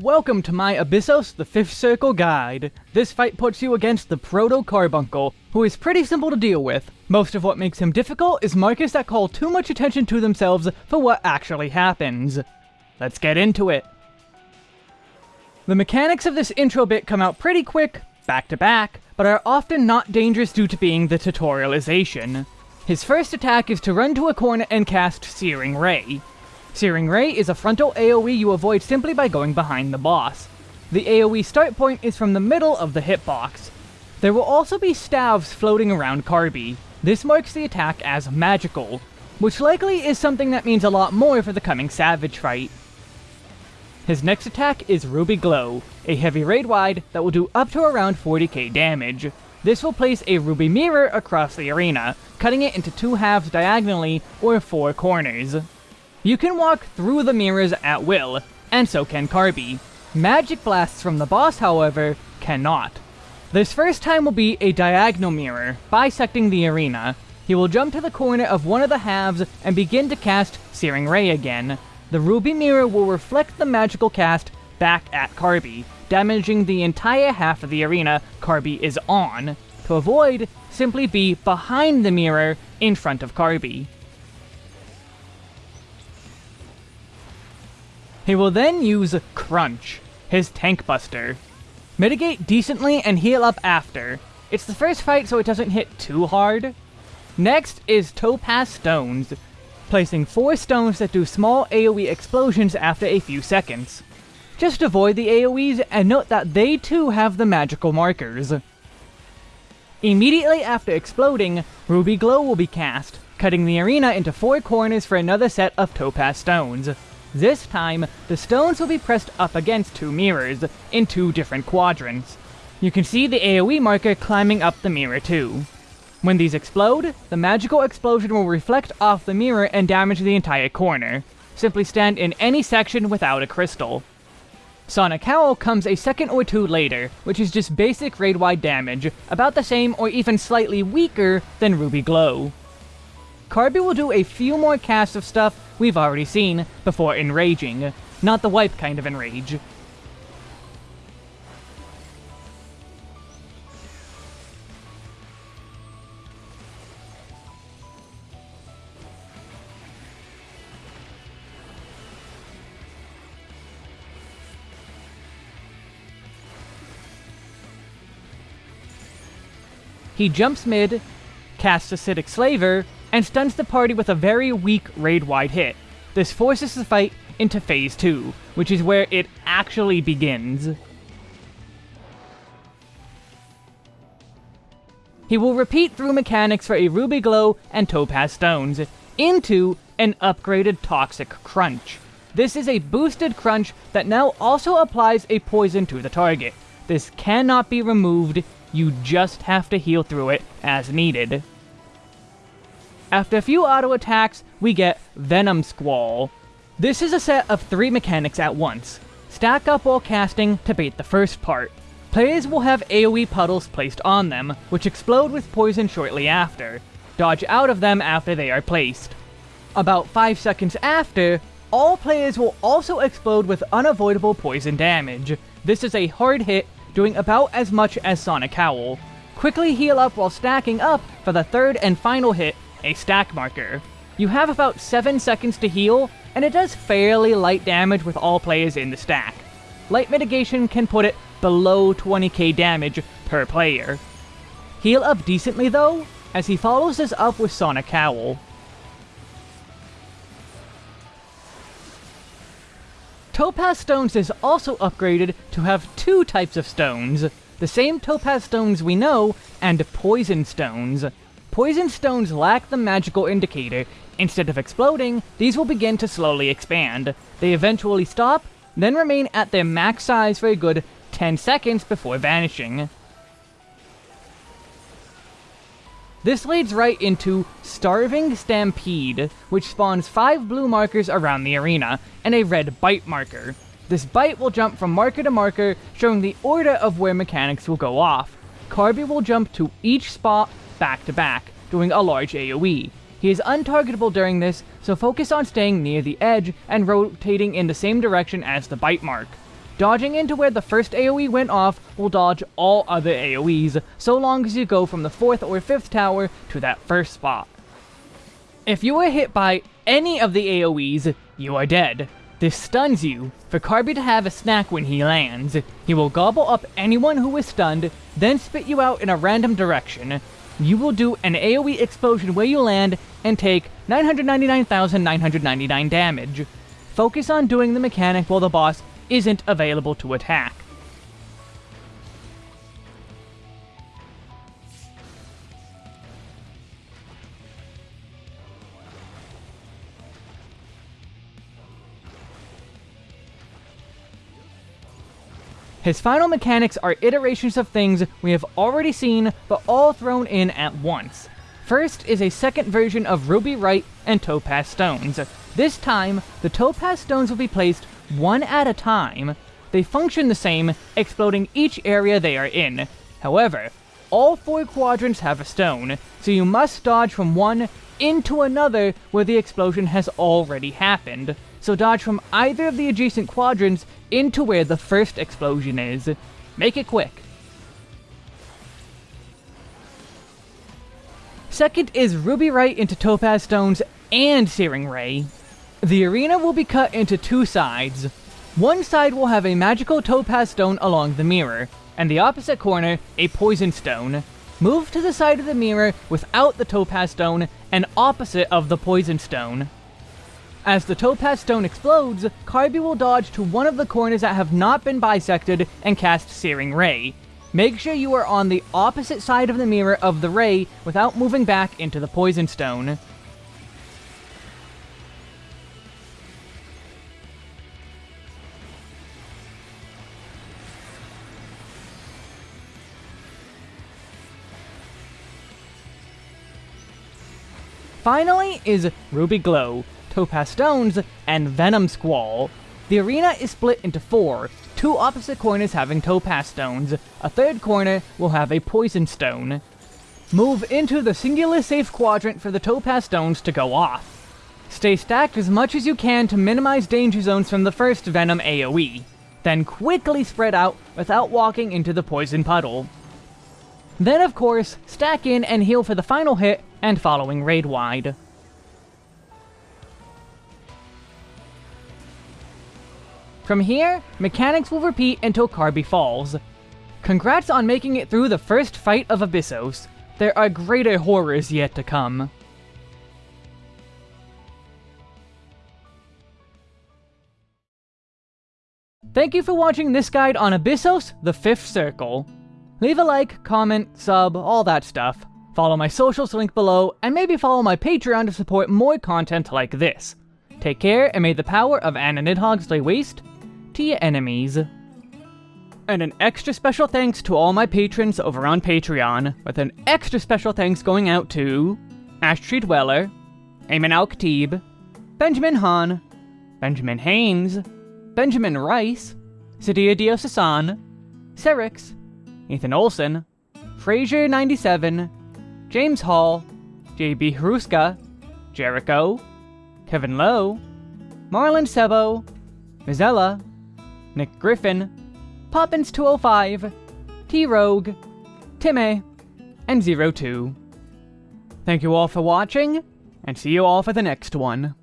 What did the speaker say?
Welcome to my Abyssos the Fifth Circle guide. This fight puts you against the Proto Carbuncle, who is pretty simple to deal with. Most of what makes him difficult is markers that call too much attention to themselves for what actually happens. Let's get into it. The mechanics of this intro bit come out pretty quick, back to back, but are often not dangerous due to being the tutorialization. His first attack is to run to a corner and cast Searing Ray. Searing Ray is a frontal AoE you avoid simply by going behind the boss. The AoE start point is from the middle of the hitbox. There will also be staves floating around Carby. This marks the attack as magical, which likely is something that means a lot more for the coming Savage fight. His next attack is Ruby Glow, a heavy raid wide that will do up to around 40k damage. This will place a Ruby Mirror across the arena, cutting it into two halves diagonally or four corners. You can walk through the mirrors at will, and so can Carby. Magic blasts from the boss, however, cannot. This first time will be a diagonal mirror, bisecting the arena. He will jump to the corner of one of the halves and begin to cast Searing Ray again. The Ruby Mirror will reflect the magical cast back at Carby, damaging the entire half of the arena Carby is on. To avoid, simply be behind the mirror in front of Carby. He will then use Crunch, his tank buster. Mitigate decently and heal up after. It's the first fight so it doesn't hit too hard. Next is Topaz Stones, placing 4 stones that do small AoE explosions after a few seconds. Just avoid the AoEs and note that they too have the magical markers. Immediately after exploding, Ruby Glow will be cast, cutting the arena into 4 corners for another set of Topaz Stones. This time, the stones will be pressed up against two mirrors, in two different quadrants. You can see the AoE marker climbing up the mirror too. When these explode, the magical explosion will reflect off the mirror and damage the entire corner. Simply stand in any section without a crystal. Sonic Howl comes a second or two later, which is just basic raid-wide damage, about the same or even slightly weaker than Ruby Glow. Carby will do a few more casts of stuff we've already seen before enraging, not the wipe kind of enrage. He jumps mid, casts Acidic Slaver, and stuns the party with a very weak raid-wide hit. This forces the fight into Phase 2, which is where it actually begins. He will repeat through mechanics for a Ruby Glow and Topaz Stones, into an upgraded Toxic Crunch. This is a boosted crunch that now also applies a poison to the target. This cannot be removed, you just have to heal through it as needed. After a few auto attacks, we get Venom Squall. This is a set of three mechanics at once. Stack up while casting to bait the first part. Players will have AoE puddles placed on them, which explode with poison shortly after. Dodge out of them after they are placed. About 5 seconds after, all players will also explode with unavoidable poison damage. This is a hard hit, doing about as much as Sonic Howl. Quickly heal up while stacking up for the third and final hit a stack marker. You have about 7 seconds to heal, and it does fairly light damage with all players in the stack. Light mitigation can put it below 20k damage per player. Heal up decently though, as he follows this up with Sonic Howl. Topaz Stones is also upgraded to have two types of stones, the same Topaz Stones we know, and Poison Stones. Poison stones lack the magical indicator. Instead of exploding, these will begin to slowly expand. They eventually stop, then remain at their max size for a good 10 seconds before vanishing. This leads right into Starving Stampede, which spawns 5 blue markers around the arena, and a red bite marker. This bite will jump from marker to marker, showing the order of where mechanics will go off. Carby will jump to each spot back to back, doing a large AoE. He is untargetable during this, so focus on staying near the edge and rotating in the same direction as the bite mark. Dodging into where the first AoE went off will dodge all other AoEs, so long as you go from the 4th or 5th tower to that first spot. If you are hit by any of the AoEs, you are dead. This stuns you, for Carby to have a snack when he lands. He will gobble up anyone who is stunned, then spit you out in a random direction. You will do an AoE explosion where you land and take 999,999 damage. Focus on doing the mechanic while the boss isn't available to attack. His final mechanics are iterations of things we have already seen, but all thrown in at once. First is a second version of Ruby-Rite and Topaz Stones. This time, the Topaz Stones will be placed one at a time. They function the same, exploding each area they are in. However, all four quadrants have a stone, so you must dodge from one into another where the explosion has already happened. So dodge from either of the adjacent quadrants into where the first explosion is. Make it quick. Second is Ruby Right into Topaz Stones and Searing Ray. The arena will be cut into two sides. One side will have a magical Topaz Stone along the mirror, and the opposite corner, a Poison Stone. Move to the side of the mirror without the Topaz Stone and opposite of the Poison Stone. As the Topaz Stone explodes, Carby will dodge to one of the corners that have not been bisected and cast Searing Ray. Make sure you are on the opposite side of the mirror of the ray without moving back into the Poison Stone. Finally is Ruby Glow, Topaz Stones, and Venom Squall. The arena is split into four, two opposite corners having Topaz Stones, a third corner will have a Poison Stone. Move into the singular safe quadrant for the Topaz Stones to go off. Stay stacked as much as you can to minimize danger zones from the first Venom AoE, then quickly spread out without walking into the Poison Puddle. Then of course, stack in and heal for the final hit and following raid wide. From here, mechanics will repeat until Carby falls. Congrats on making it through the first fight of Abyssos. There are greater horrors yet to come. Thank you for watching this guide on Abyssos, the Fifth Circle. Leave a like, comment, sub, all that stuff. Follow my socials linked below, and maybe follow my Patreon to support more content like this. Take care, and may the power of Anna Nidhogg lay waste enemies. And an extra special thanks to all my patrons over on Patreon, with an extra special thanks going out to Ashtree Dweller, Eamon Al-Khatib, Benjamin Hahn, Benjamin Haynes, Benjamin Rice, Sadia Diosasan, Serix, Ethan Olson, Fraser97, James Hall, JB Haruska, Jericho, Kevin Lowe, Marlon Sebo, Mizella, Nick Griffin, Poppins205, T-Rogue, Timmy, and Zero Two. Thank you all for watching, and see you all for the next one.